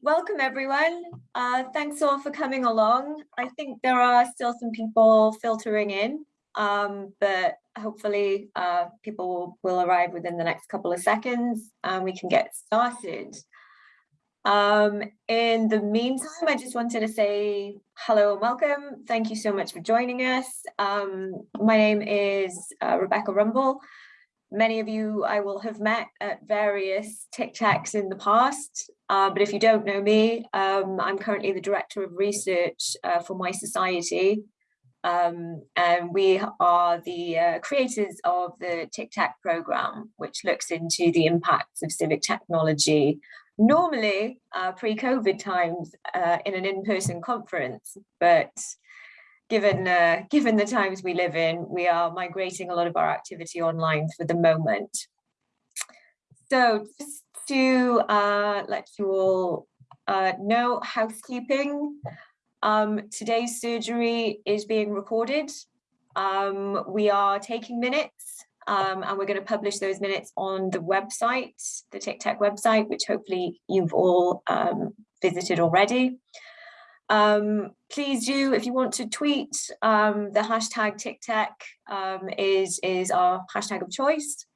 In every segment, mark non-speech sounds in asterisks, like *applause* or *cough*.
welcome everyone. Uh, thanks all for coming along. I think there are still some people filtering in, um, but hopefully uh, people will, will, arrive within the next couple of seconds and we can get started. Um, in the meantime, I just wanted to say hello and welcome. Thank you so much for joining us. Um, my name is uh, Rebecca Rumbul. Many of you I will have met at various TICTecs in the past, uh, but if you don't know me, um, I'm currently the Director of Research uh, for mySociety, um, and we are the uh, creators of the TICTeC program, which looks into the impacts of civic technology, normally uh, pre-COVID times uh, in an in-person conference, but given uh, *laughs* given the times we live in, we are migrating a lot of our activity online for the moment. So just to uh, let you all uh, know housekeeping, um, today's surgery is being recorded. Um, we are taking minutes um, and we're going to publish those minutes on the website, the TICTeC website, which hopefully you've all um, visited already. Um, please do, if you want to tweet, um, the hashtag TICTeC um, is, is our hashtag of choice.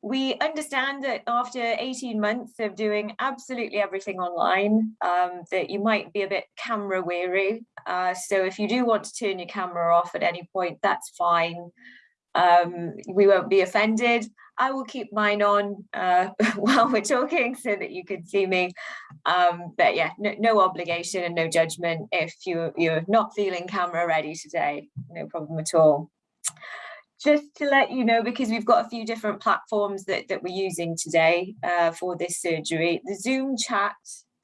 We understand that after 18 months of doing absolutely everything online, um, that you might be a bit camera weary. Uh, so if you do want to turn your camera off at any point, that's fine. Um, we won't be offended. I will keep mine on uh, *laughs* while we're talking so that you can see me. Um, but yeah, no, no, obligation and no judgment if you, you're not feeling camera ready today, no problem at all. Just to let you know, because we've got a few different platforms that, that we're using today uh, for this surgery, the Zoom chat,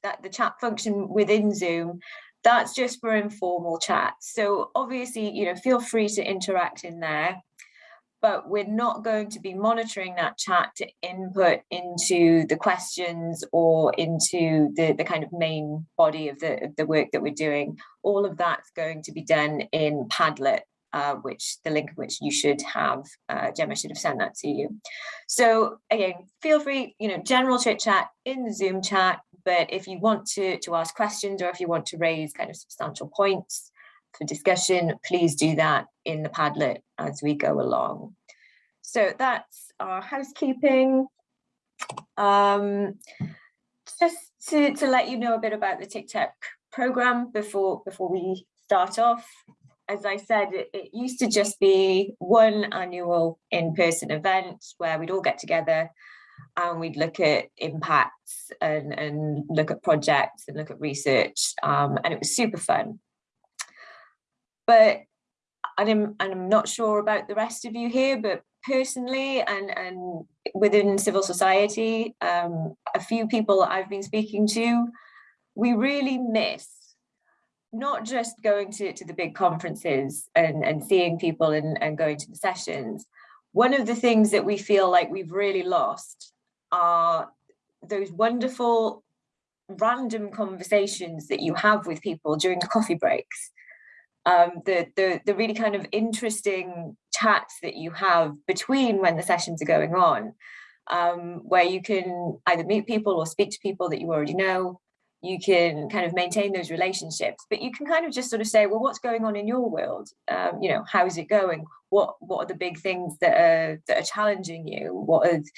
that the chat function within Zoom, that's just for informal chat. So obviously, you know, feel free to interact in there but we're not going to be monitoring that chat to input into the questions or into the, the kind of main body of the, of the work that we're doing. All of that's going to be done in Padlet, uh, which the link which you should have, uh, Gemma should have sent that to you. So again, feel free, you know, general chit chat in the Zoom chat, but if you want to, to ask questions or if you want to raise kind of substantial points, for discussion, please do that in the Padlet as we go along. So that's our housekeeping. Um, just to, to let you know a bit about the TICTeC program before, before we start off. As I said, it, it used to just be one annual in-person event where we'd all get together and we'd look at impacts and, and look at projects and look at research um, and it was super fun but I'm, and I'm not sure about the rest of you here, but personally and, and within civil society, um, a few people I've been speaking to, we really miss not just going to, to the big conferences and, and seeing people and, and going to the sessions. One of the things that we feel like we've really lost are those wonderful random conversations that you have with people during the coffee breaks um, the, the, the really kind of interesting chats that you have between when the sessions are going on, um, where you can either meet people or speak to people that you already know, you can kind of maintain those relationships, but you can kind of just sort of say, well, what's going on in your world? Um, you know, how's it going? What what are the big things that are that are challenging you? What is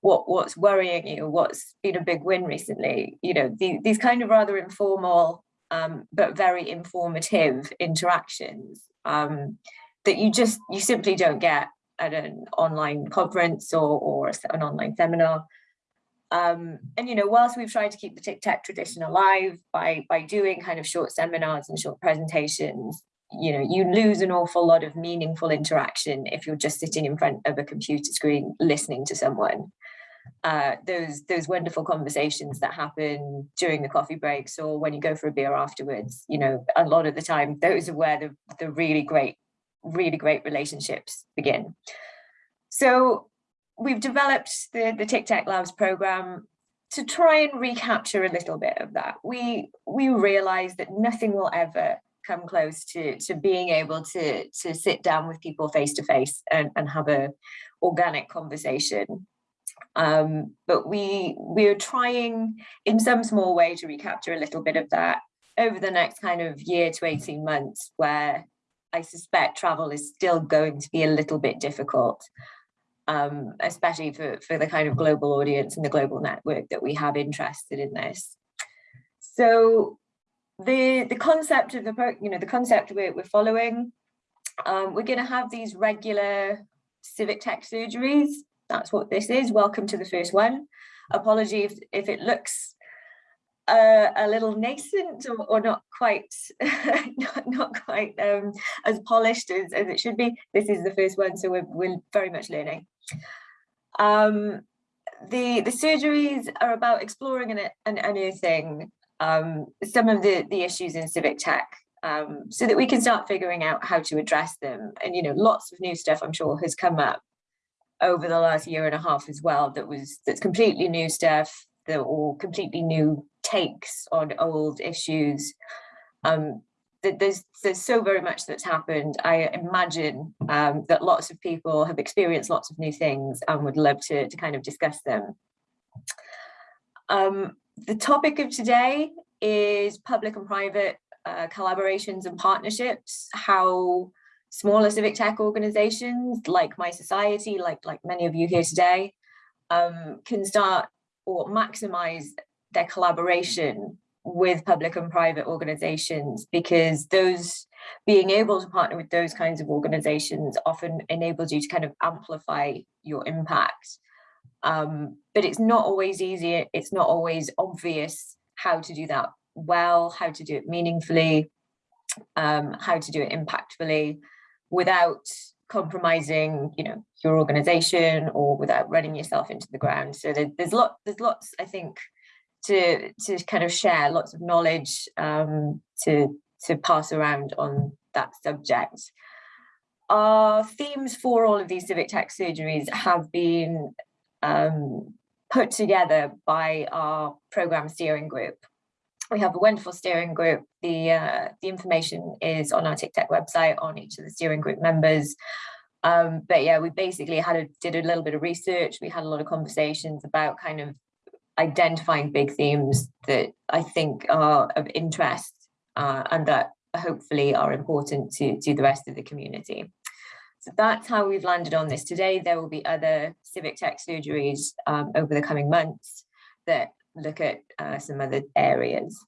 what what's worrying you? What's been a big win recently? You know, the, these kind of rather informal um, but very informative interactions um, that you just, you simply don't get at an online conference or, or an online seminar. Um, and, you know, whilst we've tried to keep the TICTeC tradition alive by, by doing kind of short seminars and short presentations, you know, you lose an awful lot of meaningful interaction if you're just sitting in front of a computer screen listening to someone uh, those those wonderful conversations that happen during the coffee breaks or when you go for a beer afterwards. You know a lot of the time those are where the, the really great really great relationships begin. So we've developed the the TICTeC Labs program to try and recapture a little bit of that. We we realize that nothing will ever come close to to being able to to sit down with people face to face and and have a organic conversation Um, but we we're trying in some small way to recapture a little bit of that over the next kind of year to 18 months where I suspect travel is still going to be a little bit difficult, um, especially for, for the kind of global audience and the global network that we have interested in this. So the, the concept of the, you know, the concept we're, we're following, um, we're going to have these regular civic tech surgeries. That's what this is. Welcome to the first one. Apology if, if it looks uh, a little nascent or, or not quite *laughs* not, not, quite um, as polished as, as, it should be. This is the first one, so we're, we're very much learning. Um, the, the surgeries are about exploring an, an unearthing um, some of the, the issues in civic tech um, so that we can start figuring out how to address them. And, you know, lots of new stuff I'm sure has come up over the last year and a half as well that was that's completely new stuff that or completely new takes on old issues. Um, there's there's so very much that's happened. I imagine um, that lots of people have experienced lots of new things and would love to, to kind of discuss them. Um, the topic of today is public and private uh, collaborations and partnerships, how smaller civic tech organizations like mySociety, like, like many of you here today, um, can start or maximize their collaboration with public and private organizations because those being able to partner with those kinds of organizations often enables you to kind of amplify your impact. Um, but it's not always easy, it's not always obvious how to do that well, how to do it meaningfully, um, how to do it impactfully without compromising, you know, your organization or without running yourself into the ground. So there, there's lot, there's lots, I think, to to kind of share, lots of knowledge um, to to pass around on that subject. Our themes for all of these civic tech surgeries have been um, put together by our program steering group. We have a wonderful steering group. The, uh, the information is on our TICTeC website on each of the steering group members. Um, but yeah, we basically had a, did a little bit of research. We had a lot of conversations about kind of identifying big themes that I think are of interest uh, and that hopefully are important to, to the rest of the community. So that's how we've landed on this today. There will be other civic tech surgeries um, over the coming months that look at uh, some other areas.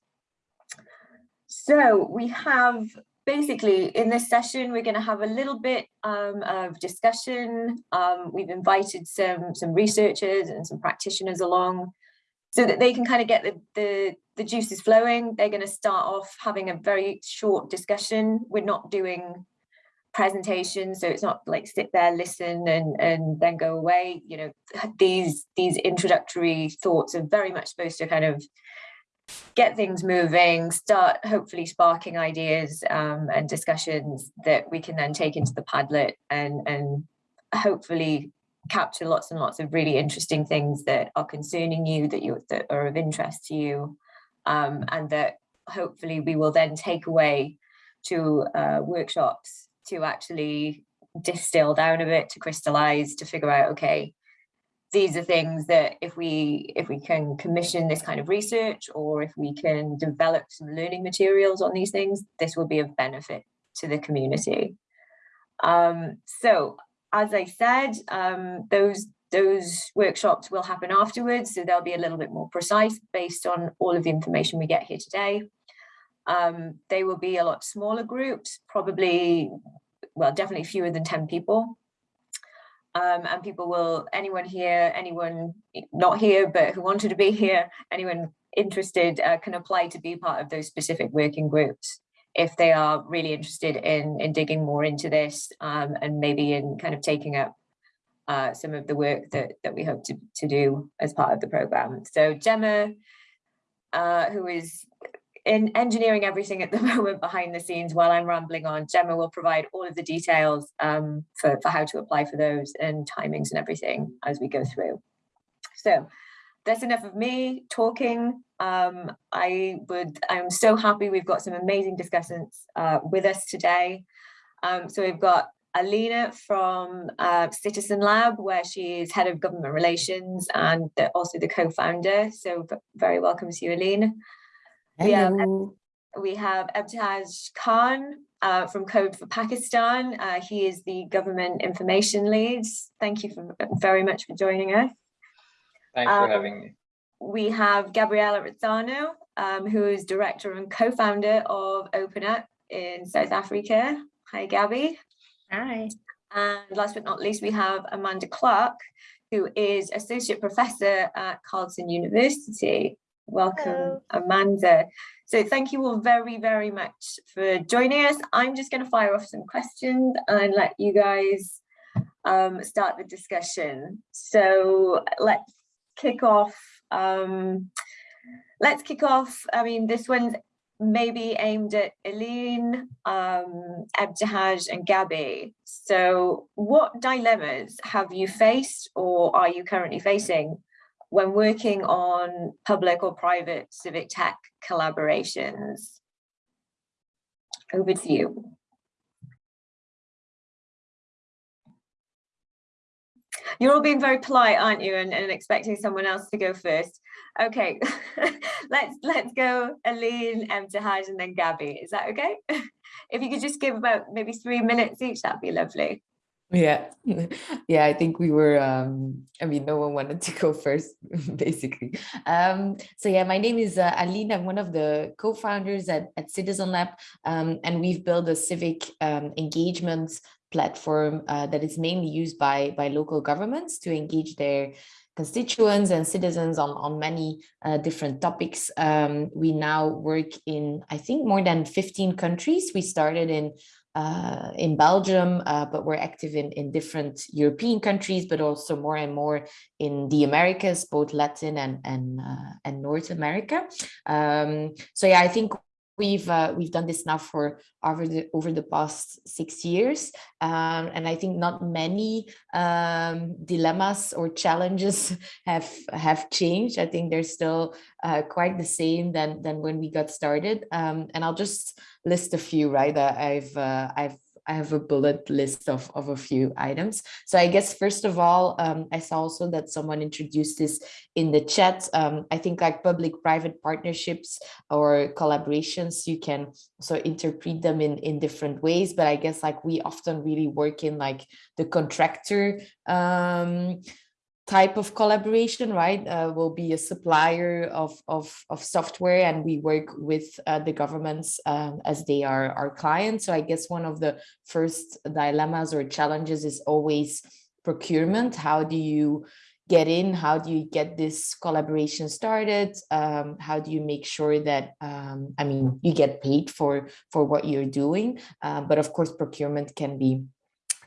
So we have basically in this session, we're going to have a little bit um, of discussion. Um, we've invited some, some researchers and some practitioners along so that they can kind of get the, the, the juices flowing. They're going to start off having a very short discussion. We're not doing presentation so it's not like sit there listen and and then go away you know these these introductory thoughts are very much supposed to kind of get things moving start hopefully sparking ideas um, and discussions that we can then take into the padlet and and hopefully capture lots and lots of really interesting things that are concerning you that you that are of interest to you um, and that hopefully we will then take away to uh, workshops to actually distill down a bit to crystallize to figure out okay these are things that if we if we can commission this kind of research or if we can develop some learning materials on these things this will be of benefit to the community. Um, so as i said um, those those workshops will happen afterwards so they'll be a little bit more precise based on all of the information we get here today um, they will be a lot smaller groups, probably, well, definitely fewer than 10 people. Um, and people will, anyone here, anyone not here, but who wanted to be here, anyone interested uh, can apply to be part of those specific working groups if they are really interested in, in digging more into this um, and maybe in kind of taking up uh, some of the work that, that we hope to, to do as part of the program. So Gemma, uh, who is in engineering everything at the *laughs* moment behind the scenes while I'm rambling on, Gemma will provide all of the details um, for, for how to apply for those and timings and everything as we go through. So that's enough of me talking. Um, I would, I'm so happy we've got some amazing discussants uh, with us today. Um, so we've got Alina from uh, Citizen Lab, where she is head of government relations and also the co-founder. So very welcome to you, Alina. We have, we have Ebtihaj Khan uh, from Code for Pakistan. Uh, he is the government information lead. Thank you for, very much for joining us. Thanks for um, having me. We have Gabriela Razzano, um, who is director and co-founder of OpenUp in South Africa. Hi, Gabby. Hi. And last but not least, we have Amanda Clarke, who is associate professor at Carleton University. Welcome, Hello. Amanda. So thank you all very, very much for joining us. I'm just going to fire off some questions and let you guys um, start the discussion. So let's kick off. Um, let's kick off. I mean, this one's maybe aimed at Eileen, um, Ebtihaj and Gabby. So what dilemmas have you faced or are you currently facing when working on public or private civic tech collaborations? Over to you. You're all being very polite, aren't you? And, and expecting someone else to go first. Okay, *laughs* let's let's go Aline, Ebtihaj, and then Gabby. Is that okay? *laughs* if you could just give about maybe three minutes each, that'd be lovely. Yeah, *laughs* yeah, I think we were, um, I mean, no one wanted to go first, *laughs* basically. Um, so yeah, my name is uh, Aline. I'm one of the co-founders at, at Citizen Lab, um, and we've built a civic um, engagement platform uh, that is mainly used by, by local governments to engage their constituents and citizens on, on many uh, different topics. Um, we now work in, I think, more than 15 countries. We started in uh, in Belgium, uh, but we're active in, in different European countries, but also more and more in the Americas, both Latin and, and, uh, and North America. Um, so yeah, I think we've uh, we've done this now for over the over the past six years. Um, and i think not many um, dilemmas or challenges *laughs* have have changed. I think they're still uh, quite the same than than when we got started. Um, and i'll just list a few right that i've uh, i've I have a bullet list of, of a few items. So I guess, first of all, um, I saw also that someone introduced this in the chat. Um, I think like public-private partnerships or collaborations, you can so interpret them in, in different ways. But I guess like we often really work in like the contractor um, type of collaboration, right, uh, will be a supplier of, of, of software and we work with uh, the governments um, as they are our clients. So I guess one of the first dilemmas or challenges is always procurement. How do you get in? How do you get this collaboration started? Um, how do you make sure that, um, I mean, you get paid for, for what you're doing? Uh, but of course, procurement can be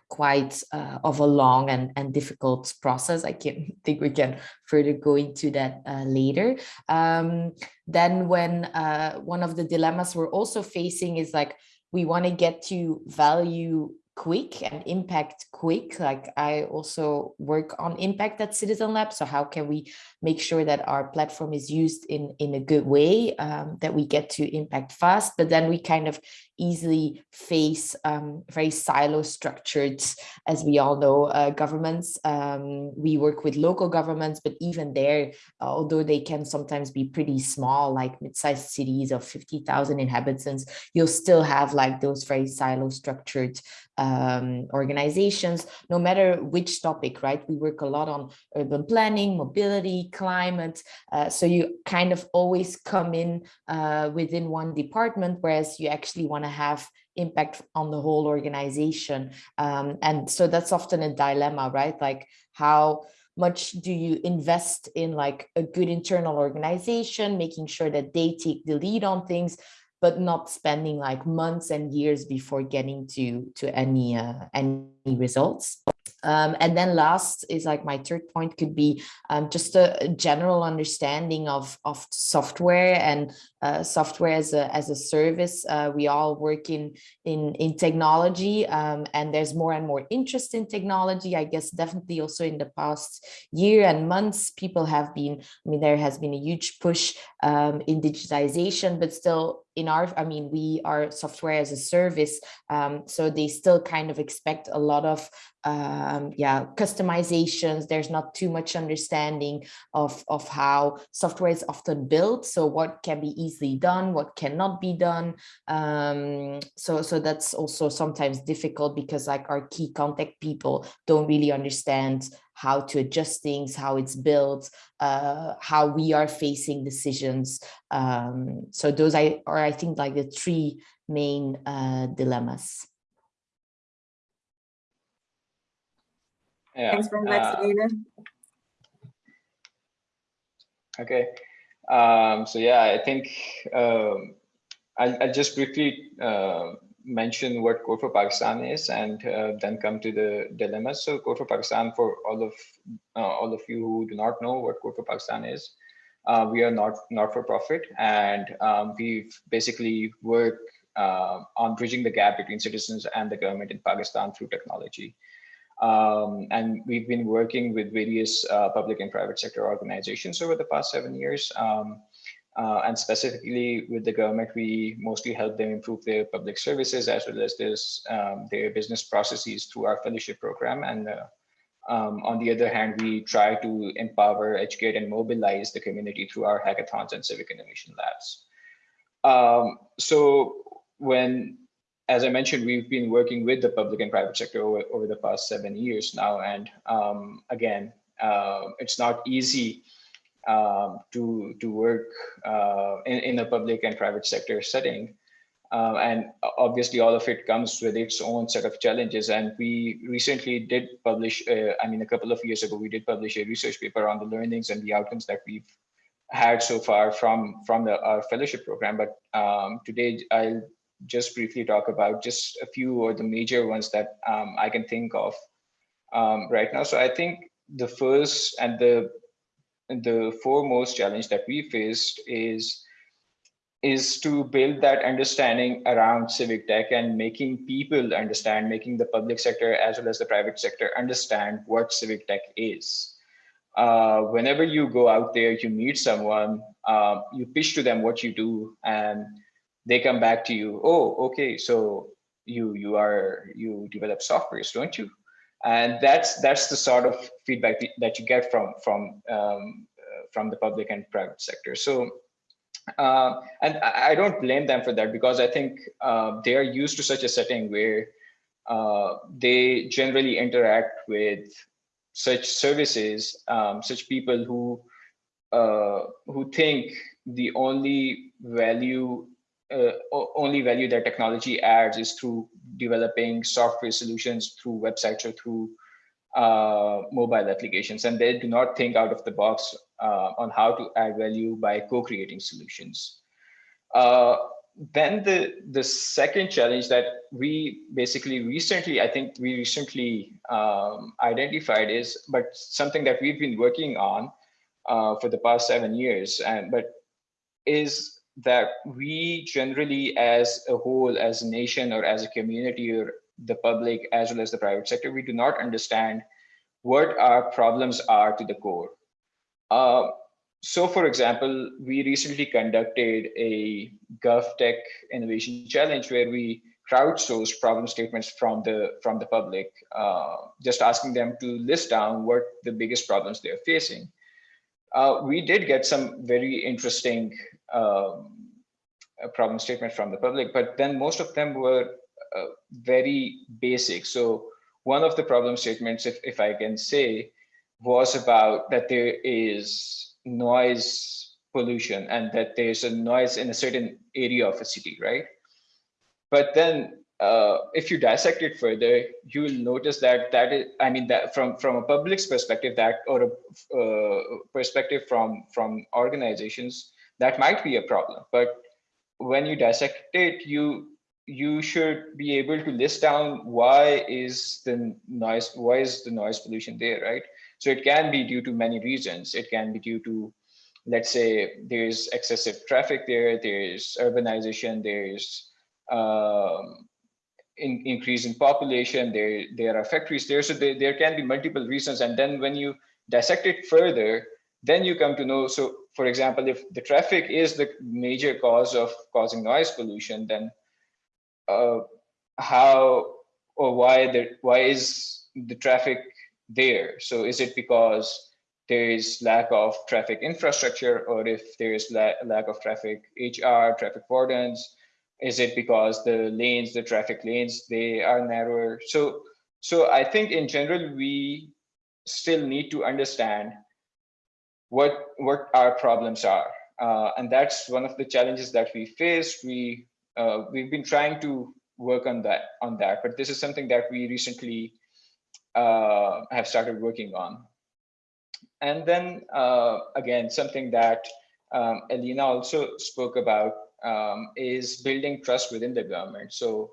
quite uh, of a long and, and difficult process. I can *laughs* think we can further go into that uh, later. Um, then when uh, one of the dilemmas we're also facing is like, we want to get to value quick and impact quick. Like I also work on impact at Citizen Lab. So how can we make sure that our platform is used in, in a good way, um, that we get to impact fast, but then we kind of easily face um, very silo structured, as we all know, uh, governments. Um, we work with local governments, but even there, although they can sometimes be pretty small, like mid-sized cities of 50,000 inhabitants, you'll still have like those very silo structured um, organizations, no matter which topic, right? We work a lot on urban planning, mobility, climate. Uh, so you kind of always come in uh, within one department, whereas you actually want to have impact on the whole organization. Um, and so that's often a dilemma, right? Like how much do you invest in like a good internal organization, making sure that they take the lead on things, but not spending like months and years before getting to to any uh, any results. Um, and then last is like my third point could be um, just a general understanding of, of software and uh, software as a, as a service. Uh, we all work in, in, in technology um, and there's more and more interest in technology. I guess definitely also in the past year and months, people have been, I mean, there has been a huge push um, in digitization, but still in our, I mean, we are software as a service. Um, so they still kind of expect a lot of, um, yeah, customizations. There's not too much understanding of, of how software is often built. So what can be easily done, what cannot be done. Um, so, so that's also sometimes difficult because like our key contact people don't really understand how to adjust things, how it's built, uh, how we are facing decisions. Um, so those I, are, I think, like the three main uh, dilemmas. Yeah. Thanks very much, uh, Okay. Um, so yeah, I think um, I'll, I'll just briefly uh, mention what Code for Pakistan is and uh, then come to the dilemmas. So Code for Pakistan, for all of uh, all of you who do not know what Code for Pakistan is, uh, we are not not for profit, and um, we basically work uh, on bridging the gap between citizens and the government in Pakistan through technology. Um, and we've been working with various uh, public and private sector organizations over the past seven years. Um, uh, and specifically with the government, we mostly help them improve their public services as well as this, um, their business processes through our fellowship program. And uh, um, on the other hand, we try to empower, educate, and mobilize the community through our hackathons and civic innovation labs. Um, so when as I mentioned, we've been working with the public and private sector over, over the past seven years now. And um, again, uh, it's not easy um, to, to work uh, in, in a public and private sector setting. Um, and obviously all of it comes with its own set of challenges. And we recently did publish, uh, I mean, a couple of years ago, we did publish a research paper on the learnings and the outcomes that we've had so far from, from the, our fellowship program. But um, today I'll just briefly talk about just a few or the major ones that um, I can think of um, right now. So I think the first and the the foremost challenge that we faced is is to build that understanding around civic tech and making people understand, making the public sector as well as the private sector understand what civic tech is. Uh, whenever you go out there, you meet someone, uh, you pitch to them what you do, and they come back to you oh okay so you you are you develop softwares don't you and that's that's the sort of feedback that you get from from um, uh, from the public and private sector. So uh, and I don't blame them for that because I think uh, they are used to such a setting where uh, they generally interact with such services, um, such people who uh, who think the only value uh, only value that technology adds is through developing software solutions through websites or through uh, mobile applications. And they do not think out of the box uh, on how to add value by co-creating solutions. Uh, then the, the second challenge that we basically recently, I think we recently um, identified is, but something that we've been working on uh, for the past seven years, and but is that we generally as a whole, as a nation or as a community or the public as well as the private sector, we do not understand what our problems are to the core. Uh, so for example, we recently conducted a GovTech Innovation Challenge where we crowdsourced problem statements from the from the public, uh, just asking them to list down what the biggest problems they're facing. Uh, we did get some very interesting um, problem statement from the public, but then most of them were uh, very basic. So one of the problem statements, if, if I can say, was about that there is noise pollution and that there's a noise in a certain area of a city, right? But then uh, if you dissect it further, you will notice that that is, I mean, that from from a public's perspective, that or a uh, perspective from from organizations, that might be a problem. But when you dissect it, you you should be able to list down why is the noise why is the noise pollution there, right? So it can be due to many reasons. It can be due to, let's say, there's excessive traffic there, there's urbanization, there's um, in, increase in population, there there are factories there, so there, there can be multiple reasons. And then when you dissect it further, then you come to know. So for example, if the traffic is the major cause of causing noise pollution, then uh, how or why the why is the traffic there? So is it because there is lack of traffic infrastructure, or if there is la lack of traffic HR, traffic wardens? Is it because the lanes, the traffic lanes, they are narrower? So, so I think in general we still need to understand what what our problems are, uh, and that's one of the challenges that we faced. We uh, we've been trying to work on that on that but this is something that we recently uh, have started working on. And then uh, again something that um, Elena also spoke about um, is building trust within the government. So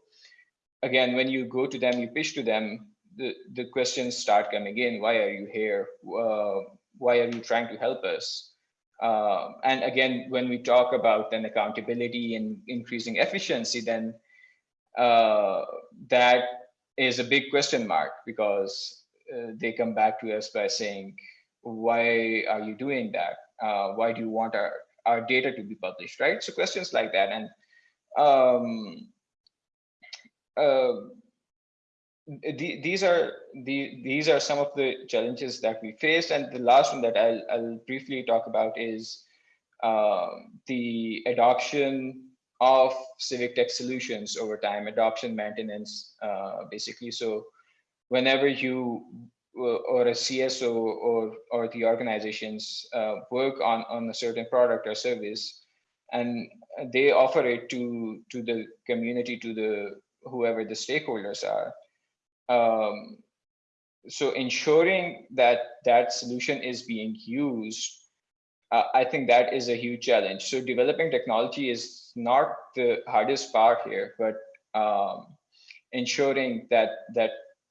again when you go to them you pitch to them the the questions start coming in why are you here? Uh, why are you trying to help us uh, and again when we talk about then accountability and increasing efficiency then uh, that is a big question mark because uh, they come back to us by saying, why are you doing that? Uh, why do you want our, our data to be published, right? So questions like that. And um, uh, these are the these are some of the challenges that we faced. And the last one that I'll, I'll briefly talk about is uh, the adoption of civic tech solutions over time, adoption maintenance, uh, basically. So whenever you uh, or a CSO or, or the organizations uh, work on, on a certain product or service, and they offer it to, to the community, to the whoever the stakeholders are. Um, so ensuring that that solution is being used uh, I think that is a huge challenge. So developing technology is not the hardest part here, but um, ensuring that that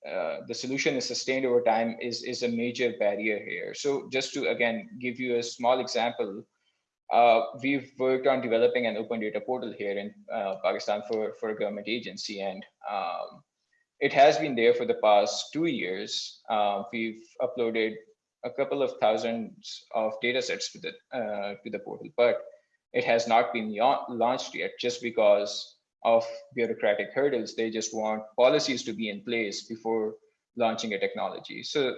uh, the solution is sustained over time is is a major barrier here. So just to again give you a small example, uh, we've worked on developing an open data portal here in uh, Pakistan for for a government agency, and um, it has been there for the past two years. Uh, we've uploaded a couple of thousands of data sets to the uh, to the portal, but it has not been launched yet just because of bureaucratic hurdles. They just want policies to be in place before launching a technology. So,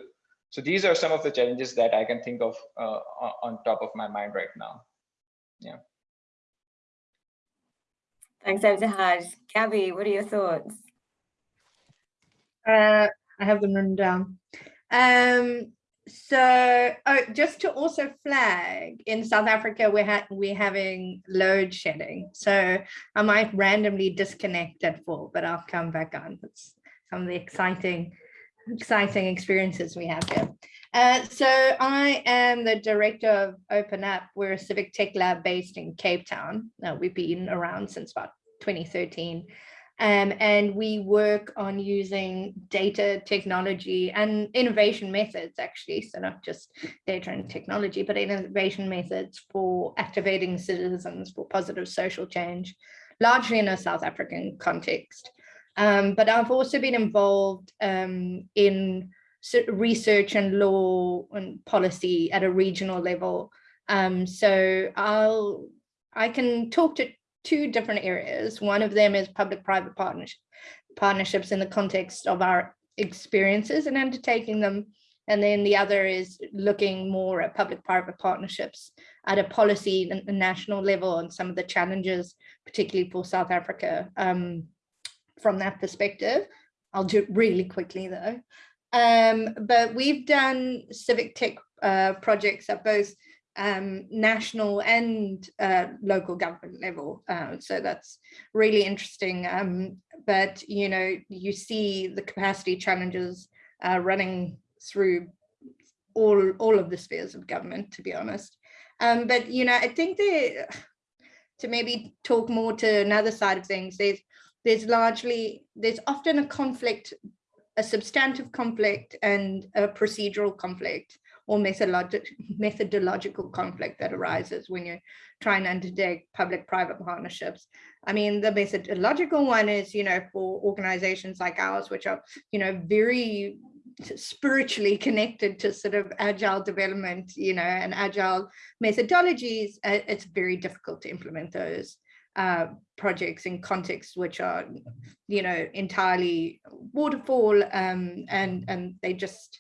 so these are some of the challenges that I can think of uh, on top of my mind right now. Yeah. Thanks, Ebtihaj. Gabby, what are your thoughts? Uh, I have them written down. Um, so oh, just to also flag in South Africa, we're, we're having load shedding. So I might randomly disconnect at full, but I'll come back on. That's some of the exciting, exciting experiences we have here. Uh, so I am the director of Open Up. We're a civic tech lab based in Cape Town. Uh, we've been around since about 2013. Um, and we work on using data technology and innovation methods actually. So not just data and technology but innovation methods for activating citizens for positive social change largely in a South African context. Um, but I've also been involved um, in research and law and policy at a regional level. Um, so I'll I can talk to two different areas. One of them is public-private partnership, partnerships in the context of our experiences and undertaking them. And then the other is looking more at public-private partnerships at a policy and national level and some of the challenges, particularly for South Africa um, from that perspective. I'll do it really quickly though. Um, but we've done civic tech uh, projects at both um, national and uh, local government level. Uh, so that's really interesting. Um, but, you know, you see the capacity challenges uh, running through all, all of the spheres of government, to be honest. Um, but, you know, I think that to maybe talk more to another side of things, there's, there's largely, there's often a conflict, a substantive conflict and a procedural conflict or methodologic, methodological conflict that arises when you're trying to undertake public-private partnerships. I mean, the methodological one is, you know, for organizations like ours, which are, you know, very spiritually connected to sort of agile development, you know, and agile methodologies, uh, it's very difficult to implement those uh, projects in contexts which are, you know, entirely waterfall um, and, and they just,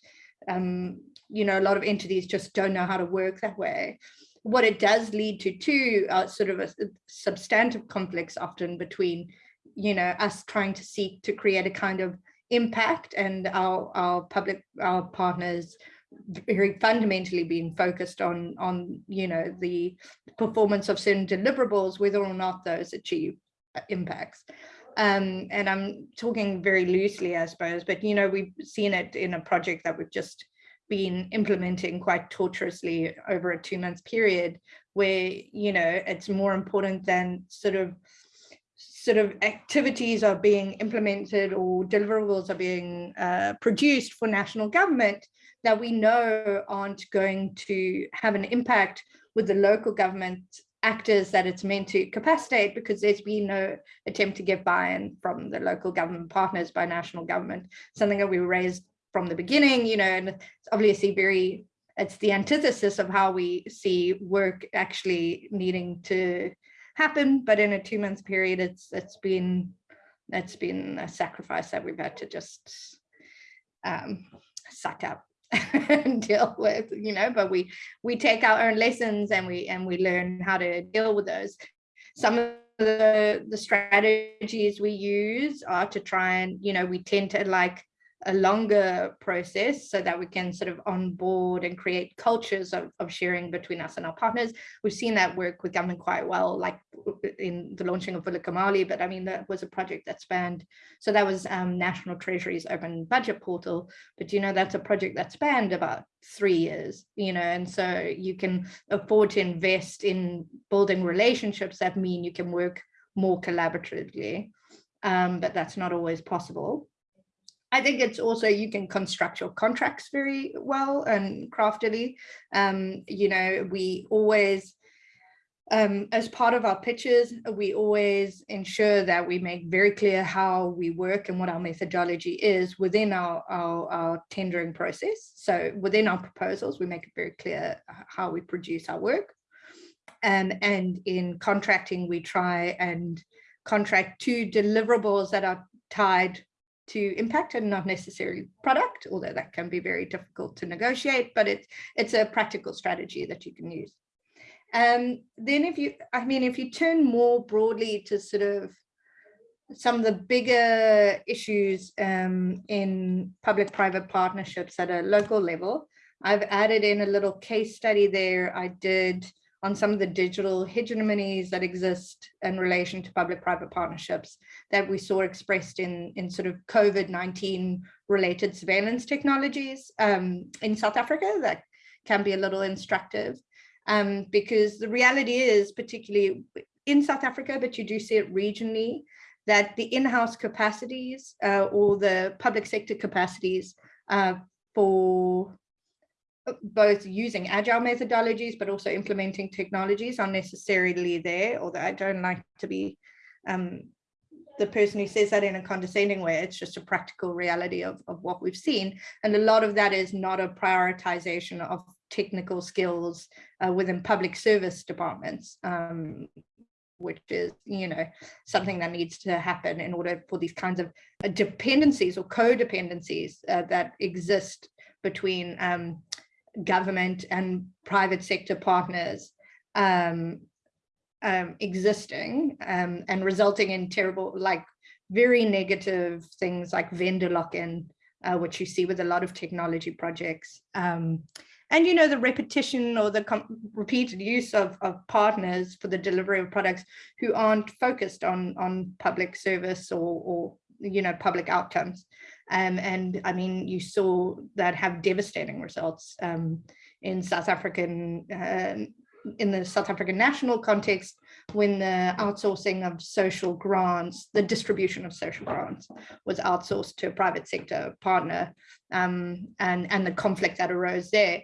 um, you know, a lot of entities just don't know how to work that way. What it does lead to too, sort of a, a substantive conflicts often between, you know, us trying to seek to create a kind of impact and our, our public, our partners very fundamentally being focused on, on, you know, the performance of certain deliverables, whether or not those achieve uh, impacts. Um, and I'm talking very loosely, I suppose, but, you know, we've seen it in a project that we've just been implementing quite tortuously over a two month period where, you know, it's more important than sort of sort of activities are being implemented or deliverables are being uh, produced for national government that we know aren't going to have an impact with the local government actors that it's meant to capacitate because there's been no attempt to get buy-in from the local government partners by national government, something that we raised from the beginning, you know, and it's obviously very, it's the antithesis of how we see work actually needing to happen, but in a two month period, it's it's been it's been a sacrifice that we've had to just um, suck up *laughs* and deal with, you know, but we we take our own lessons and we and we learn how to deal with those. Some of the the strategies we use are to try and, you know, we tend to like a longer process so that we can sort of onboard and create cultures of, of sharing between us and our partners. We've seen that work with government quite well, like in the launching of Vulekamali, but I mean, that was a project that spanned, so that was um, National Treasury's open budget portal, but you know, that's a project that spanned about three years, you know, and so you can afford to invest in building relationships that mean you can work more collaboratively, um, but that's not always possible. I think it's also you can construct your contracts very well and craftily. Um, you know, we always, um, as part of our pitches, we always ensure that we make very clear how we work and what our methodology is within our, our, our tendering process. So within our proposals, we make it very clear how we produce our work. Um, and in contracting, we try and contract to deliverables that are tied to impact and not necessarily product, although that can be very difficult to negotiate, but it's it's a practical strategy that you can use. Um, then if you, I mean, if you turn more broadly to sort of some of the bigger issues um, in public-private partnerships at a local level, I've added in a little case study there I did on some of the digital hegemonies that exist in relation to public-private partnerships that we saw expressed in, in sort of COVID-19 related surveillance technologies um, in South Africa that can be a little instructive. Um, because the reality is particularly in South Africa, but you do see it regionally, that the in-house capacities uh, or the public sector capacities uh, for both using agile methodologies, but also implementing technologies are necessarily there, although I don't like to be um, the person who says that in a condescending way, it's just a practical reality of, of what we've seen. And a lot of that is not a prioritization of technical skills uh, within public service departments, um, which is, you know, something that needs to happen in order for these kinds of uh, dependencies or codependencies uh, that exist between um, government and private sector partners um, um, existing um, and resulting in terrible, like very negative things like vendor lock-in, uh, which you see with a lot of technology projects. Um, and, you know, the repetition or the repeated use of, of partners for the delivery of products who aren't focused on, on public service or, or you know, public outcomes. Um, and I mean, you saw that have devastating results um, in South African, uh, in the South African national context, when the outsourcing of social grants, the distribution of social grants was outsourced to a private sector partner um, and, and the conflict that arose there.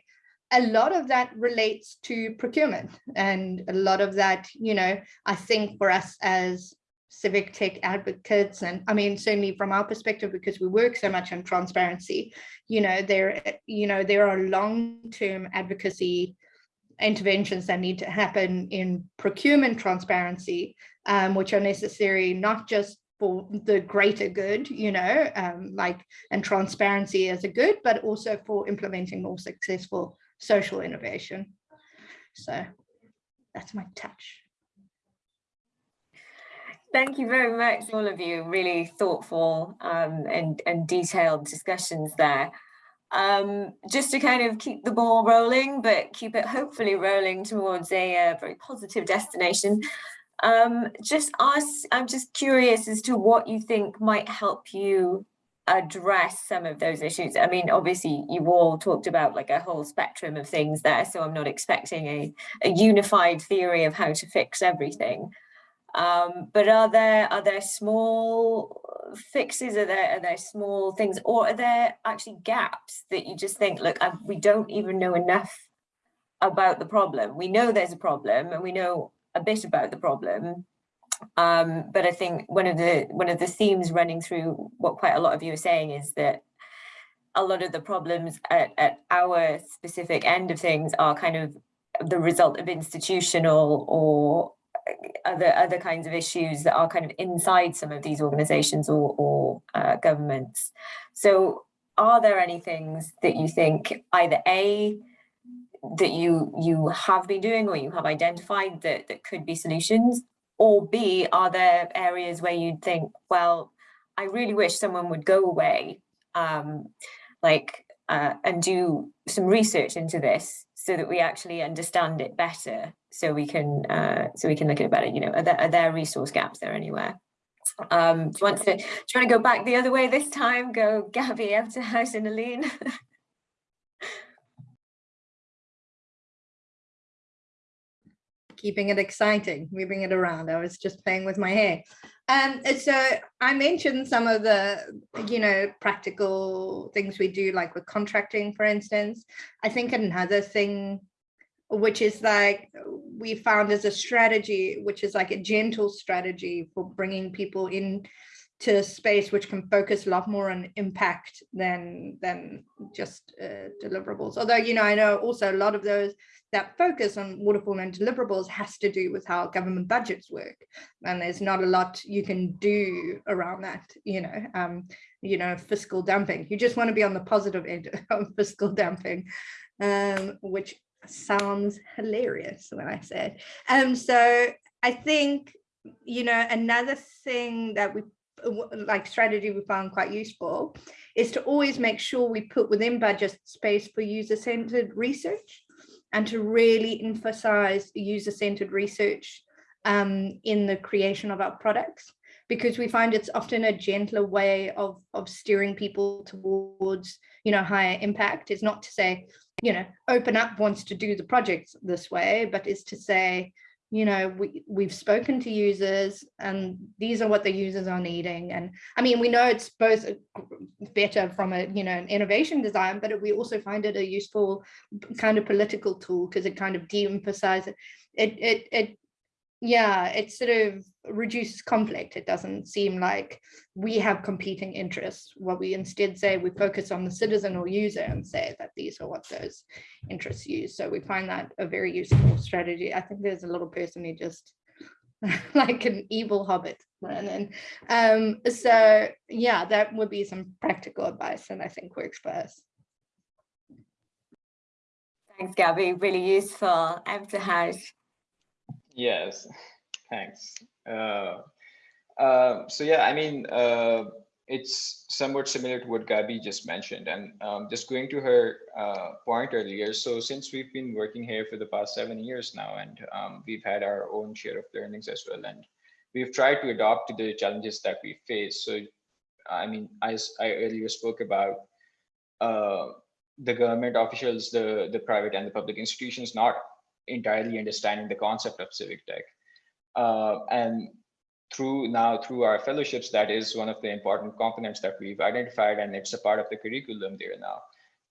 A lot of that relates to procurement and a lot of that, you know, I think for us as civic tech advocates and i mean certainly from our perspective because we work so much on transparency you know there you know there are long-term advocacy interventions that need to happen in procurement transparency um, which are necessary not just for the greater good, you know, um, like and transparency as a good, but also for implementing more successful social innovation. So that's my touch. Thank you very much, all of you. Really thoughtful um, and, and detailed discussions there. Um, just to kind of keep the ball rolling, but keep it hopefully rolling towards a, uh very positive destination. Um, just ask, I'm just curious as to what you think might help you address some of those issues. I mean, obviously you've all talked about like a whole spectrum of things there, so I'm not expecting a, a unified theory of how to fix everything. Um, but are there are there small fixes? Are there are there small things, or are there actually gaps that you just think, look, I, we don't even know enough about the problem. We know there's a problem, and we know a bit about the problem. Um, but I think one of the one of the themes running through what quite a lot of you are saying is that a lot of the problems at, at our specific end of things are kind of the result of institutional or other other kinds of issues that are kind of inside some of these organizations or, or uh, governments. So are there any things that you think either A, that you you have been doing or you have identified that, that could be solutions? Or B, are there areas where you'd think, well, I really wish someone would go away um, like uh, and do some research into this so that we actually understand it better so we can uh, so we can look at about it you know are there, are there resource gaps there anywhere um do you want to do you want to go back the other way this time go Gabby Ebterhout and Aline *laughs* keeping it exciting, moving it around. I was just playing with my hair. Um, so I mentioned some of the, you know, practical things we do, like with contracting, for instance. I think another thing, which is like we found as a strategy, which is like a gentle strategy for bringing people in to space which can focus a lot more on impact than than just uh, deliverables. Although, you know, I know also a lot of those that focus on waterfall and deliverables has to do with how government budgets work. And there's not a lot you can do around that, you know, um, you know, fiscal dumping. You just want to be on the positive end *laughs* of fiscal dumping, um, which sounds hilarious when I say it. Um, so I think, you know, another thing that we like strategy we found quite useful is to always make sure we put within budget space for user-centered research and to really emphasize user-centered research um, in the creation of our products because we find it's often a gentler way of, of steering people towards, you know, higher impact. It's not to say, you know, OpenUp wants to do the projects this way, but is to say, you know, we, we've spoken to users and these are what the users are needing. And I mean, we know it's both better from a, you know, an innovation design, but we also find it a useful kind of political tool because it kind of de-emphasizes it, it, it, yeah, it sort of reduces conflict. It doesn't seem like we have competing interests. What we instead say, we focus on the citizen or user and say that these are what those interests use. So we find that a very useful strategy. I think there's a little person who just *laughs* like an evil hobbit. And um, so yeah, that would be some practical advice and I think works for us. Thanks, Gabby. Really useful. Ebterhout. Yes, *laughs* thanks. Uh, uh, so yeah, I mean, uh, it's somewhat similar to what Gabby just mentioned, and um, just going to her uh, point earlier. So since we've been working here for the past seven years now, and um, we've had our own share of learnings as well, and we've tried to adapt to the challenges that we face. So, I mean, as I earlier spoke about, uh, the government officials, the the private and the public institutions not entirely understanding the concept of civic tech. Uh, and through now through our fellowships, that is one of the important components that we've identified, and it's a part of the curriculum there now,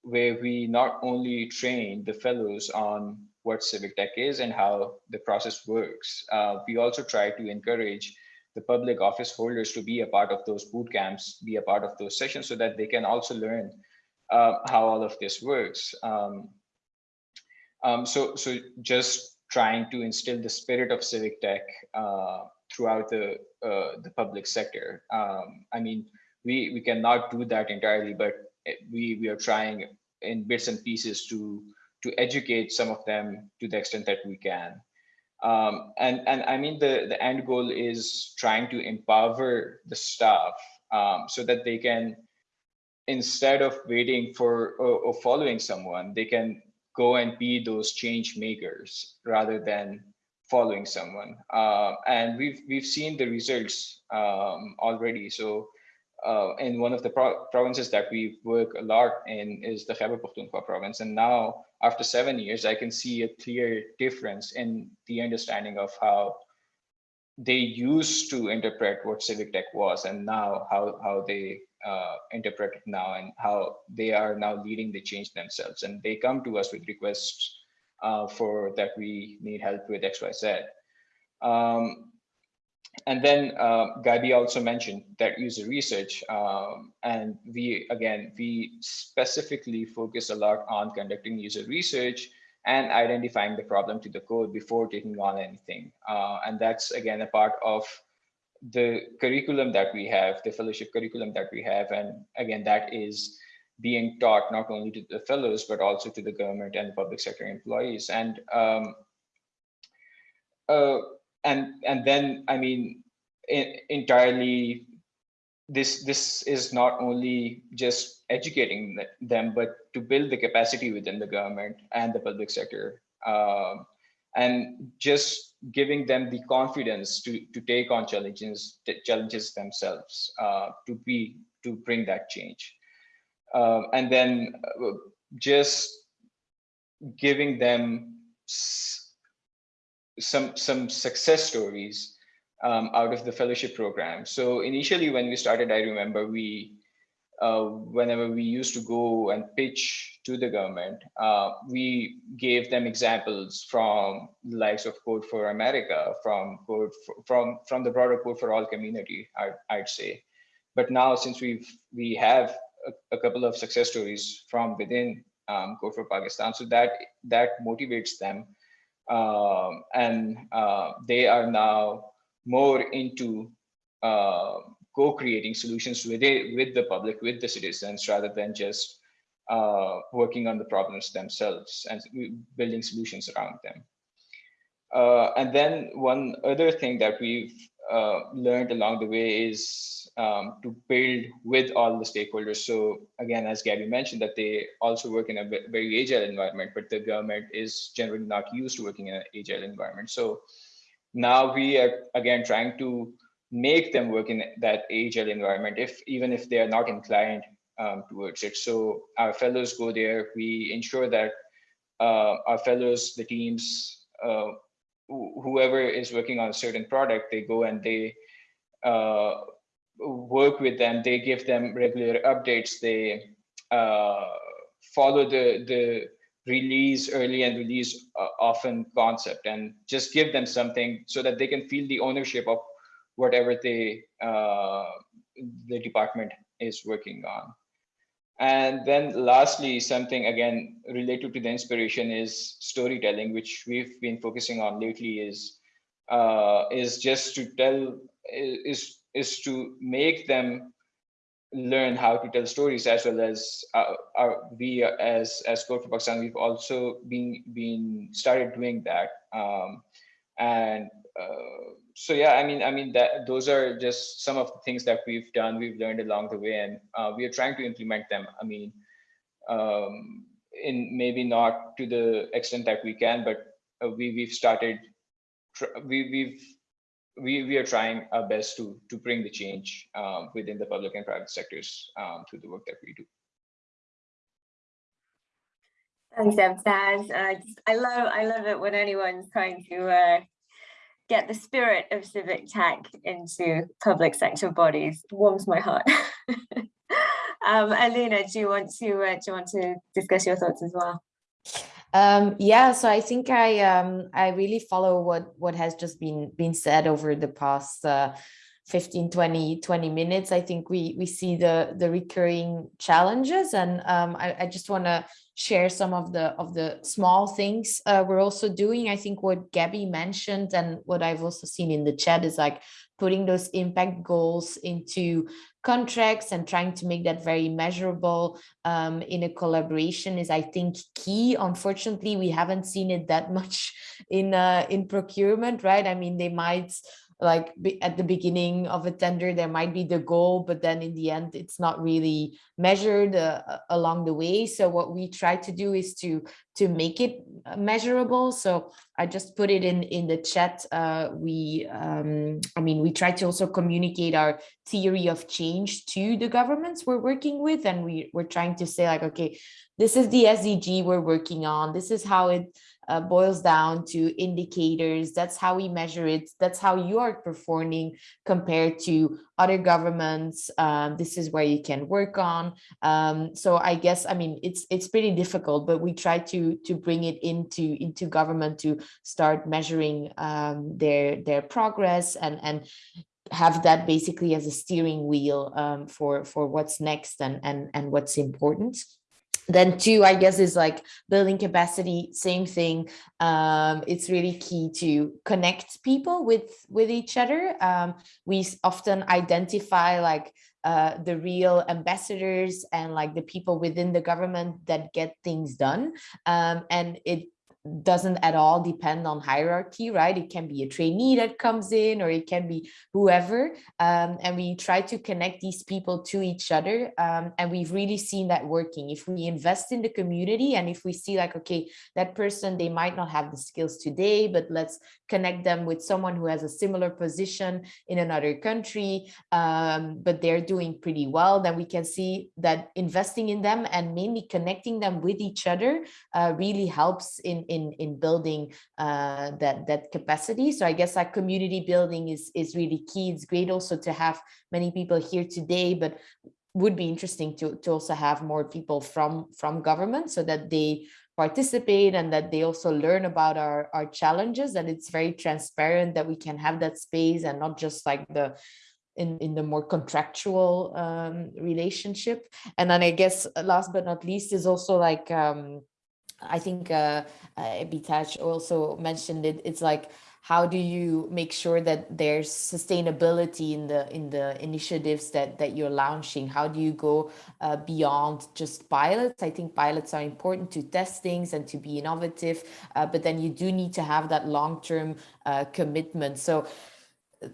where we not only train the fellows on what civic tech is and how the process works, uh, we also try to encourage the public office holders to be a part of those boot camps, be a part of those sessions so that they can also learn uh, how all of this works. Um, um, so, so just trying to instill the spirit of civic tech uh, throughout the uh, the public sector. Um, I mean, we we cannot do that entirely, but we we are trying in bits and pieces to to educate some of them to the extent that we can. Um, and and I mean the the end goal is trying to empower the staff um, so that they can instead of waiting for or, or following someone, they can go and be those change makers rather than following someone. Uh, and we've we've seen the results um, already. So uh, in one of the pro provinces that we work a lot in is the Khyber Pakhtunkhwa province. And now after seven years, I can see a clear difference in the understanding of how they used to interpret what civic tech was and now how, how they uh, interpret it now and how they are now leading the change themselves. And they come to us with requests uh, for that we need help with XYZ. Um, and then uh, Gabi also mentioned that user research. Um, and we, again, we specifically focus a lot on conducting user research and identifying the problem to the code before taking on anything. Uh, and that's, again, a part of the curriculum that we have, the fellowship curriculum that we have. And again, that is being taught not only to the fellows, but also to the government and the public sector employees. And um, uh, and and then I mean, entirely, this this is not only just educating them, but to build the capacity within the government and the public sector, um, and just giving them the confidence to to take on challenges challenges themselves, uh, to be to bring that change, uh, and then uh, just giving them some some success stories um, out of the fellowship program. So initially, when we started, I remember we, uh, whenever we used to go and pitch to the government, uh, we gave them examples from the likes of Code for America, from Code for, from from the broader Code for All community, I, I'd say. But now, since we've we have a, a couple of success stories from within um, Code for Pakistan, so that that motivates them um, and uh, they are now more into uh, co-creating solutions with it, with the public, with the citizens, rather than just uh, working on the problems themselves and building solutions around them. Uh, and then one other thing that we've uh, learned along the way is um, to build with all the stakeholders. So again, as Gabby mentioned, that they also work in a very agile environment, but the government is generally not used to working in an agile environment. So now we are again trying to make them work in that agile environment, if even if they are not inclined um, towards it. So our fellows go there. We ensure that uh, our fellows, the teams, uh, whoever is working on a certain product, they go and they uh, work with them. They give them regular updates. They uh, follow the the release early and release uh, often concept and just give them something so that they can feel the ownership of whatever they uh, the department is working on. And then lastly, something again related to the inspiration is storytelling, which we've been focusing on lately is uh, is just to tell is is to make them learn how to tell stories as well as uh, our, we as as Code for Pakistan we've also been been started doing that um, and uh, so yeah I mean I mean that those are just some of the things that we've done we've learned along the way and uh, we are trying to implement them I mean um, in maybe not to the extent that we can but uh, we we've started we we've we, we are trying our best to, to bring the change um, within the public and private sectors um, through the work that we do. Thanks, Emsaz. Uh, I love I love it when anyone's trying to uh, get the spirit of civic tech into public sector bodies. Warms my heart. *laughs* um, Alina, do you want to uh, do you want to discuss your thoughts as well? Um, yeah, so I think I um, I really follow what what has just been been said over the past uh, 15, 20, 20 minutes. I think we we see the the recurring challenges, and um, I, I just want to share some of the of the small things uh, we're also doing. I think what Gabby mentioned and what I've also seen in the chat is like putting those impact goals into contracts and trying to make that very measurable um, in a collaboration is, I think, key. Unfortunately, we haven't seen it that *laughs* much in uh, in procurement, right? I mean, they might like be at the beginning of a tender there might be the goal but then in the end it's not really measured uh, along the way. So what we try to do is to to make it uh, measurable. So i just put it in in the chat uh, we um, i mean we try to also communicate our theory of change to the governments we're working with and we we're trying to say like okay this is the sdg we're working on. This is how it uh, boils down to indicators. That's how we measure it. That's how you are performing compared to other governments. Um, this is where you can work on. Um, so I guess, I mean, it's it's pretty difficult, but we try to to bring it into into government to start measuring um, their their progress and and have that basically as a steering wheel um, for for what's next and and and what's important then two i guess is like building capacity same thing. Um, it's really key to connect people with with each other. Um, we often identify like uh, the real ambassadors and like the people within the government that get things done. Um, and it doesn't at all depend on hierarchy, right? It can be a trainee that comes in or it can be whoever. Um, and we try to connect these people to each other. Um, and we've really seen that working. If we invest in the community and if we see like, okay, that person, they might not have the skills today, but let's connect them with someone who has a similar position in another country, um, but they're doing pretty well, then we can see that investing in them and mainly connecting them with each other uh, really helps in in in building uh, that that capacity. So I guess that community building is is really key. It's great also to have many people here today, but would be interesting to, to also have more people from from government so that they participate and that they also learn about our our challenges and it's very transparent that we can have that space and not just like the in in the more contractual um, relationship and then i guess last but not least is also like um, I think uh, uh, Bitaj also mentioned it. It's like, how do you make sure that there's sustainability in the in the initiatives that that you're launching? How do you go uh, beyond just pilots? I think pilots are important to test things and to be innovative, uh, but then you do need to have that long-term uh, commitment. So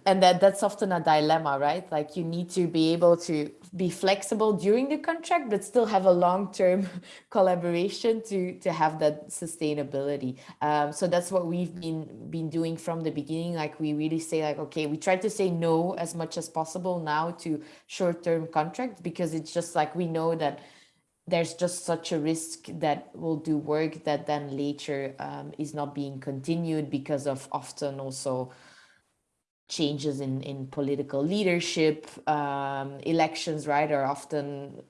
and that that's often a dilemma right like you need to be able to be flexible during the contract but still have a long-term *laughs* collaboration to to have that sustainability. Um, so that's what we've been been doing from the beginning. Like we really say like okay we try to say no as much as possible now to short-term contracts because it's just like we know that there's just such a risk that we'll do work that then later um, is not being continued because of often also changes in in political leadership. Um, elections right are often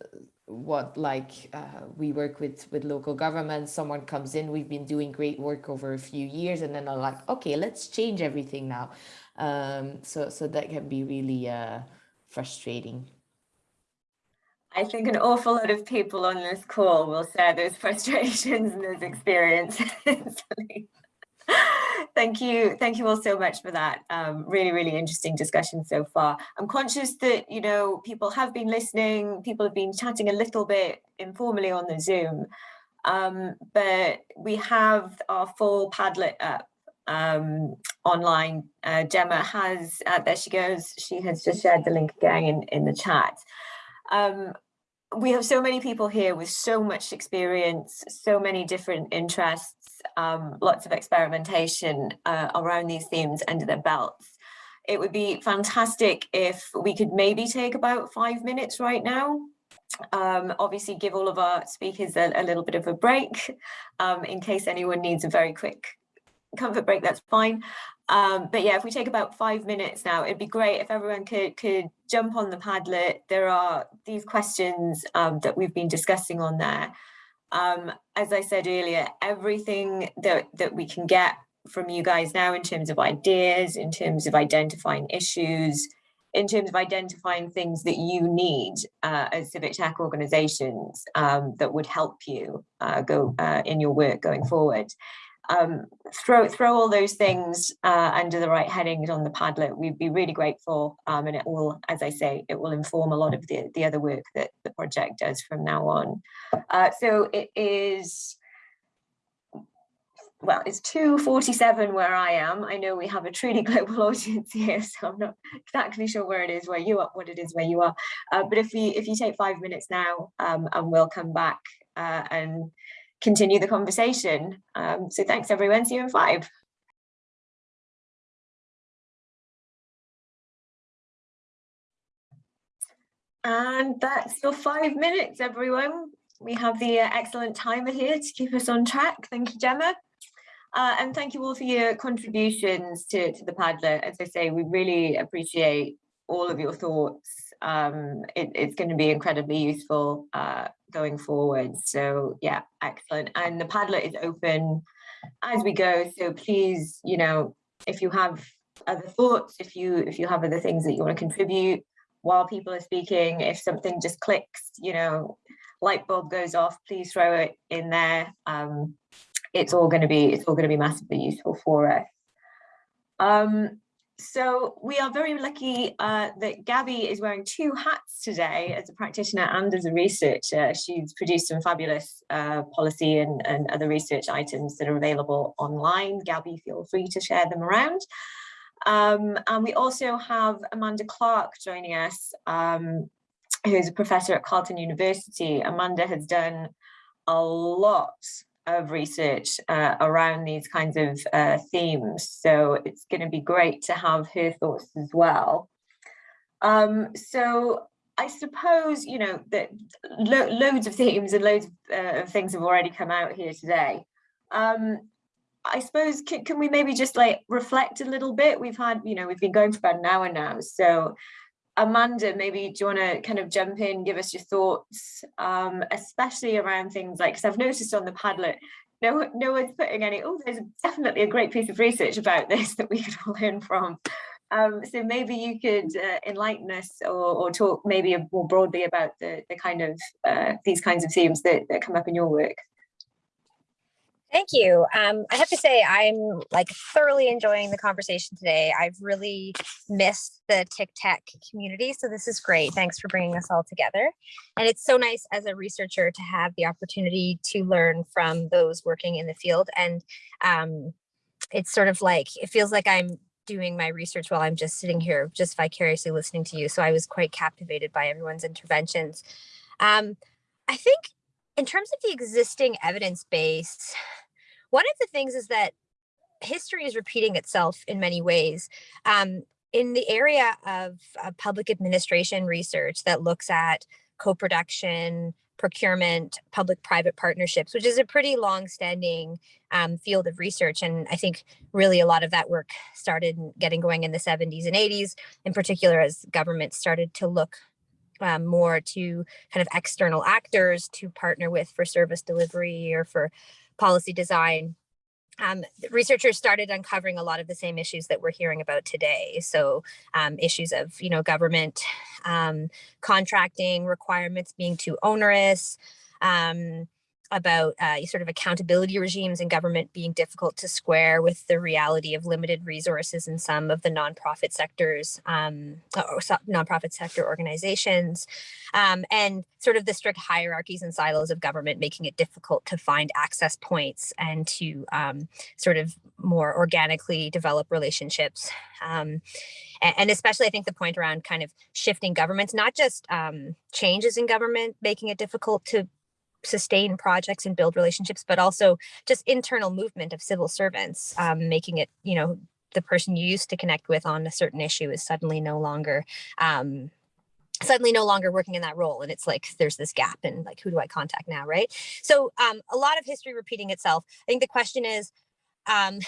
what like uh, we work with with local governments. Someone comes in we've been doing great work over a few years and then are like okay let's change everything now. Um, so so that can be really uh, frustrating. I think an awful lot of people on this call will share those frustrations and those experiences. *laughs* Thank you. Thank you all so much for that. Um, really, really interesting discussion so far. I'm conscious that, you know, people have been listening, people have been chatting a little bit informally on the Zoom, um, but we have our full Padlet up um, online. Uh, Gemma has, uh, there she goes, she has just shared the link again in, in the chat. Um, we have so many people here with so much experience, so many different interests, um, lots of experimentation uh, around these themes under their belts. It would be fantastic if we could maybe take about five minutes right now. Um, obviously give all of our speakers a, a little bit of a break um, in case anyone needs a very quick comfort break, that's fine. Um, but yeah, if we take about five minutes now, it'd be great if everyone could could jump on the Padlet. There are these questions um, that we've been discussing on there. Um, as I said earlier, everything that, that we can get from you guys now in terms of ideas, in terms of identifying issues, in terms of identifying things that you need uh, as civic tech organizations um, that would help you uh, go uh, in your work going forward. Um, throw throw all those things uh, under the right headings on the Padlet. We'd be really grateful, um, and it will, as I say, it will inform a lot of the the other work that the project does from now on. Uh, so it is well, it's 2.47 where I am. I know we have a truly *laughs* global audience here, so I'm not exactly sure where it is where you are, what it is where you are. Uh, but if you if you take five minutes now, um, and we'll come back uh, and continue the conversation. Um, so thanks everyone, see you in five. And that's your five minutes, everyone. We have the uh, excellent timer here to keep us on track. Thank you, Gemma. Uh, and thank you all for your contributions to, to the Padlet. As I say, we really appreciate all of your thoughts. Um, it, it's going to be incredibly useful uh, going forward. So yeah, excellent. And the Padlet is open as we go. So please, you know, if you have other thoughts, if you if you have other things that you want to contribute while people are speaking, if something just clicks, you know, light bulb goes off, please throw it in there. Um, it's all going to be it's all going to be massively useful for us. Um, so we are very lucky uh, that Gabby is wearing two hats today as a practitioner and as a researcher. She's produced some fabulous uh, policy and, and other research items that are available online. Gabby, feel free to share them around. Um, and we also have Amanda Clarke joining us, um, who's a professor at Carleton University. Amanda has done a lot of research uh, around these kinds of uh, themes. So it's going to be great to have her thoughts as well. Um, so I suppose, you know, that lo loads of themes and loads of, uh, things have already come out here today. Um, I suppose, can, can we maybe just like reflect a little bit? We've had, you know, we've been going for about an hour now. So Amanda, maybe do you want to kind of jump in, give us your thoughts, um, especially around things like, because I've noticed on the Padlet, no, no one's putting any, oh, there's definitely a great piece of research about *laughs* this that we could all learn from. Um, so maybe you could uh, enlighten us or, or, talk maybe more broadly about the, the kind of, uh, these kinds of themes that, that come up in your work. Thank you. Um, I have to say I'm like thoroughly enjoying the conversation today. I've really missed the TICTeC community, so this is great. Thanks for bringing us all together. And it's so nice as a researcher to have the opportunity to learn from those working in the field. And um, it's sort of like, it feels like I'm doing my research while I'm just sitting here, just vicariously listening to you. So I was quite captivated by everyone's interventions. Um, I think in terms of the existing evidence base, one of the things is that history is repeating itself in many ways. Um, in the area of uh, public administration research that looks at co-production, procurement, public-private partnerships, which is a pretty long-standing um, field of research. And I think really a lot of that work started getting going in the 70s and 80s, in particular as governments started to look um, more to kind of external actors to partner with for service delivery or for policy design. Um, researchers started uncovering a lot of the same issues that we're hearing about today. So um, issues of, you know, government um, contracting requirements being too onerous, um, about uh, sort of accountability regimes in government being difficult to square with the reality of limited resources in some of the nonprofit sectors um, or nonprofit sector organizations um, and sort of the strict hierarchies and silos of government making it difficult to find access points and to um, sort of more organically develop relationships um, and especially I think the point around kind of shifting governments, not just um, changes in government, making it difficult to sustain projects and build relationships, but also just internal movement of civil servants, um, making it, you know, the person you used to connect with on a certain issue is suddenly no longer um, suddenly no longer working in that role. And it's like there's this gap and like who do i contact now right? So um, a lot of history repeating itself. I think the question is um,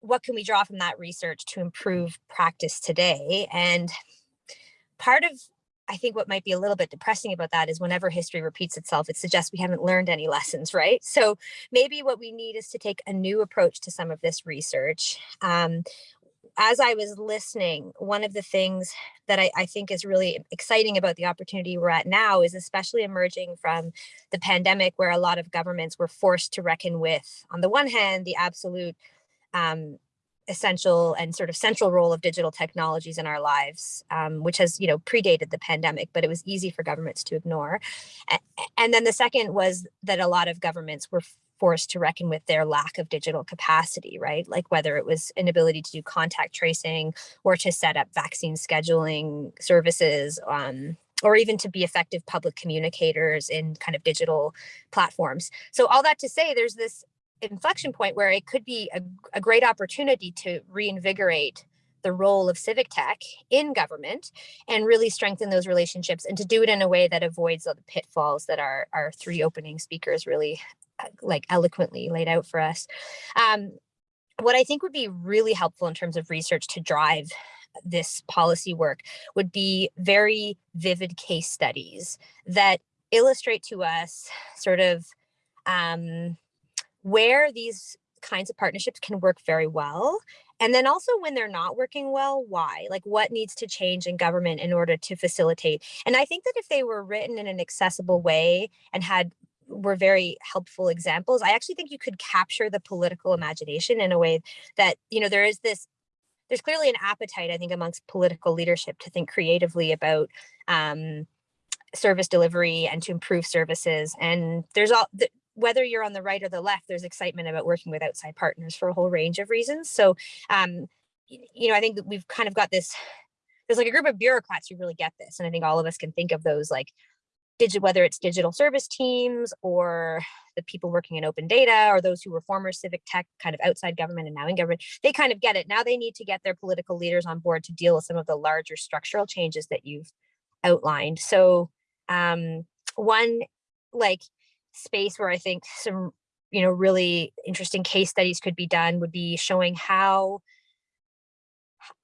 what can we draw from that research to improve practice today? And part of I think what might be a little bit depressing about that is whenever history repeats itself, it suggests we haven't learned any lessons, right? So maybe what we need is to take a new approach to some of this research. Um, as I was listening, one of the things that I, I, think is really exciting about the opportunity we're at now is especially emerging from the pandemic where a lot of governments were forced to reckon with, on the one hand, the absolute um, essential and sort of central role of digital technologies in our lives, um, which has, you know, predated the pandemic, but it was easy for governments to ignore. And then the second was that a lot of governments were forced to reckon with their lack of digital capacity, right? Like whether it was inability to do contact tracing or to set up vaccine scheduling services, um, or even to be effective public communicators in kind of digital platforms. So all that to say, there's this inflection point where it could be a, a great opportunity to reinvigorate the role of civic tech in government and really strengthen those relationships and to do it in a way that avoids the pitfalls that our, our three opening speakers really uh, like eloquently laid out for us. Um, what I think would be really helpful in terms of research to drive this policy work would be very vivid case studies that illustrate to us sort of um, where these kinds of partnerships can work very well. And then also when they're not working well, why? Like what needs to change in government in order to facilitate? And I think that if they were written in an accessible way and had were very helpful examples, I actually think you could capture the political imagination in a way that, you know, there is this there's clearly an appetite, I think, amongst political leadership to think creatively about um, service delivery and to improve services. And there's all whether you're on the right or the left, there's excitement about working with outside partners for a whole range of reasons. So, um, you know, I think that we've kind of got this, there's like a group of bureaucrats who really get this. And I think all of us can think of those like digital, whether it's digital service teams or the people working in open data or those who were former civic tech kind of outside government and now in government, they kind of get it. Now they need to get their political leaders on board to deal with some of the larger structural changes that you've outlined. So um, one, like space where I think some, you know, really interesting case studies could be done would be showing how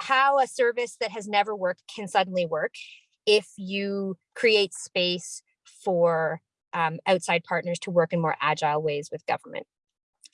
how a service that has never worked can suddenly work if you create space for um, outside partners to work in more agile ways with government.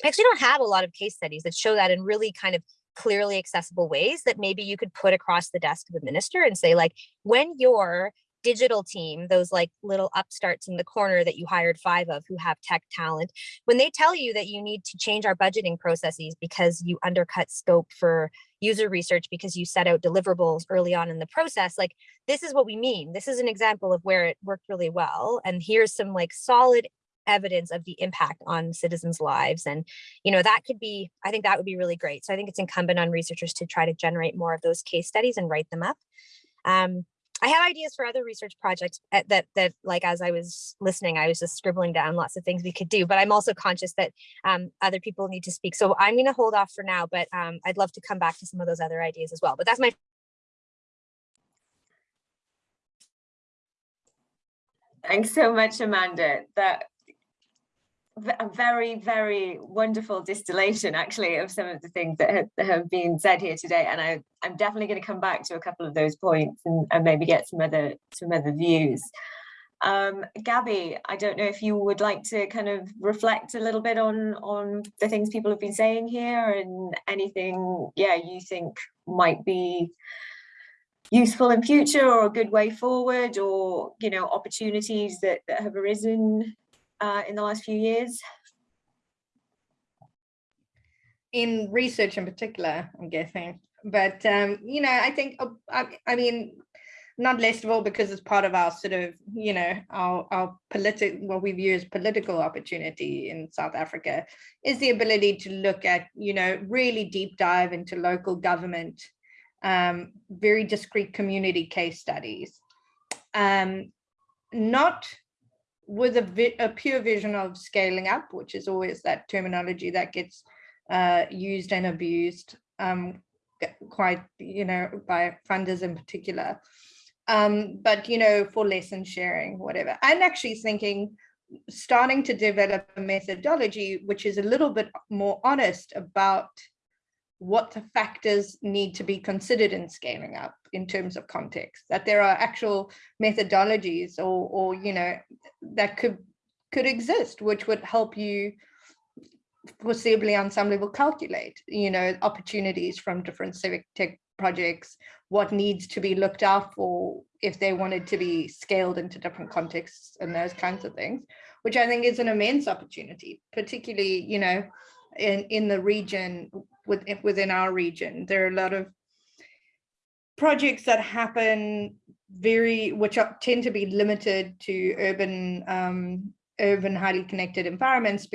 I actually don't have a lot of case studies that show that in really kind of clearly accessible ways that maybe you could put across the desk of a minister and say like, when you're digital team, those like little upstarts in the corner that you hired five of who have tech talent, when they tell you that you need to change our budgeting processes because you undercut scope for user research because you set out deliverables early on in the process, like this is what we mean. This is an example of where it worked really well. And here's some like solid evidence of the impact on citizens lives and you know that could be i think that would be really great so i think it's incumbent on researchers to try to generate more of those case studies and write them up um, I have ideas for other research projects at, that that like as I was listening, I was just scribbling down lots of things we could do. But I'm also conscious that um, other people need to speak, so I'm going to hold off for now. But um, I'd love to come back to some of those other ideas as well. But that's my Thanks so much, Amanda. That a very, very wonderful distillation actually of some of the things that have, have been said here today. And I, I'm definitely going to come back to a couple of those points and, and maybe get some other some other views. Um, Gabby, I don't know if you would like to kind of reflect a little bit on on the things people have been saying here and anything, yeah, you think might be useful in future or a good way forward or, you know, opportunities that, that have arisen uh, in the last few years? In research in particular, I'm guessing. But, um, you know, I think, uh, I, I mean, not least of all because it's part of our sort of, you know, our, our political, what we view as political opportunity in South Africa is the ability to look at, you know, really deep dive into local government, um, very discrete community case studies. Um, not with a, a, pure vision of scaling up, which is always that terminology that gets uh, used and abused um, quite, you know, by funders in particular. Um, but, you know, for lesson sharing, whatever. I'm actually thinking starting to develop a methodology which is a little bit more honest about what the factors need to be considered in scaling up in terms of context, that there are actual methodologies or, or you know, that could could exist, which would help you foreseeably on some level calculate, you know, opportunities from different civic tech projects, what needs to be looked out for if they wanted to be scaled into different contexts and those kinds of things, which I think is an immense opportunity, particularly, you know, in, in the region, with, within our region. There are a lot of projects that happen very, which are, tend to be limited to urban, um, urban highly connected environments